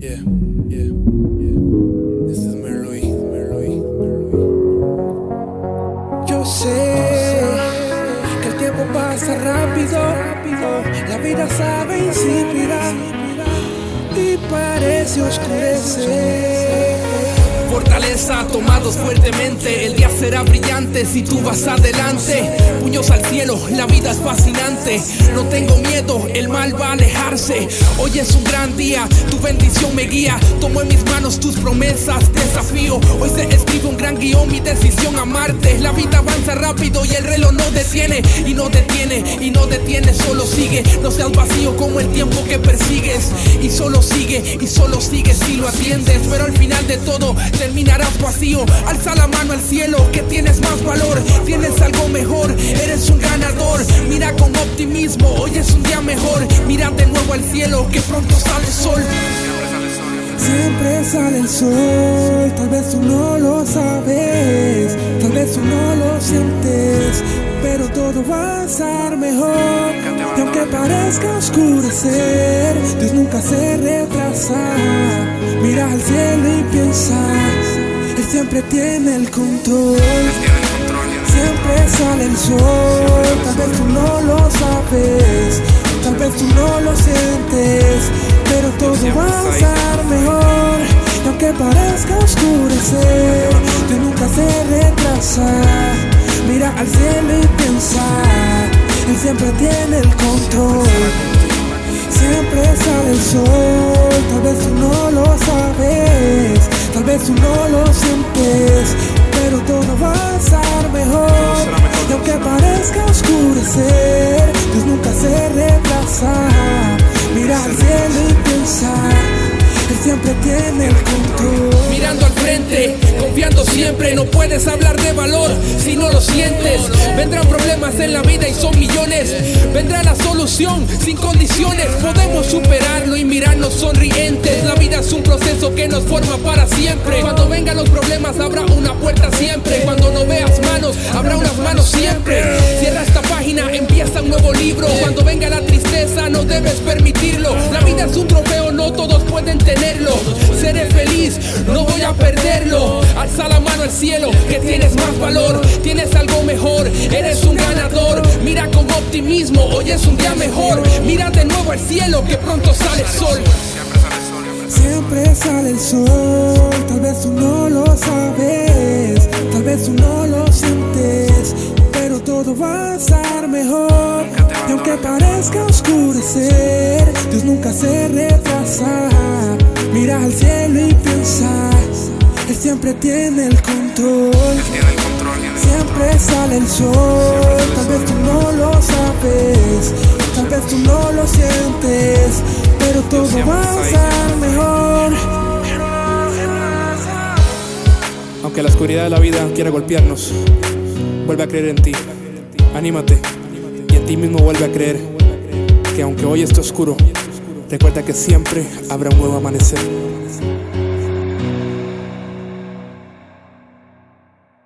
Yeah, yeah, yeah. This is Merloy, Merloy, Merloy. Yo sé que el tiempo pasa rápido, la vida sabe insípida y parece oscurecer. Fortaleza, tomados fuertemente, el día será brillante si tú vas adelante. Puños al cielo, la vida es fascinante. No tengo miedo, el mal va a alejarse. Hoy es un gran día, tu bendición me guía. Tomo en mis manos tus promesas, desafío. Hoy se escribe un gran guion, mi decisión amarte. La vida avanza rápido y el reloj no detiene. Y no detiene, y no detiene, solo sigue. No seas vacío como el tiempo que persigues. Y solo sigue, y solo sigue si lo atiendes. Pero al final de todo, terminarás vacío. Alza la mano al cielo, que tienes más valor, tienes algo mejor, eres un ganador. Mira con optimismo, hoy es un día mejor. Mira de nuevo al cielo, que pronto sale el sol. Siempre sale el sol, tal vez tú no lo sabes, tal vez tú no lo sientes, pero todo va a estar mejor. Y aunque parezca oscurecer, Dios nunca se retrasa. Mira al cielo y piensa, Él siempre tiene el control. Siempre sale el sol, tal vez tú no lo sabes, tal vez tú no lo sientes, pero todo va a estar mejor. Y aunque parezca oscurecer, tú nunca se retrasa. Mira al cielo y piensa, Él siempre tiene el control. Siempre sale el sol, tal vez tú no lo sabes, tal vez tú no lo sientes, siempre tiene el control. Mirando al frente, confiando siempre, no puedes hablar de valor si no lo sientes. Vendrán problemas en la vida y son millones. Vendrá la solución sin condiciones. Podemos superarlo y mirarnos sonrientes. La vida es un proceso que nos forma para siempre. Cuando vengan los problemas habrá una puerta siempre. Cuando no veas manos, habrá unas manos siempre. Cierra esta página, empieza un nuevo libro. Cuando venga la tristeza, no debes permitirlo. La vida es un trofeo, pueden tenerlo. Seré feliz, no voy a perderlo. Alza la mano al cielo, que tienes más valor, tienes algo mejor, eres un ganador. Mira con optimismo, hoy es un día mejor. Mira de nuevo al cielo, que pronto sale el sol. Siempre sale el sol, tal vez tú Y aunque parezca oscurecer, Dios nunca se retrasa. Mira al cielo y piensa, Él siempre tiene el control. Siempre sale el sol, tal vez tú no lo sabes, tal vez tú no lo sientes, pero todo va a estar mejor. Aunque la oscuridad de la vida quiera golpearnos, vuelve a creer en ti. Anímate ti mismo vuelve a creer que aunque hoy esté oscuro, recuerda que siempre habrá un nuevo amanecer.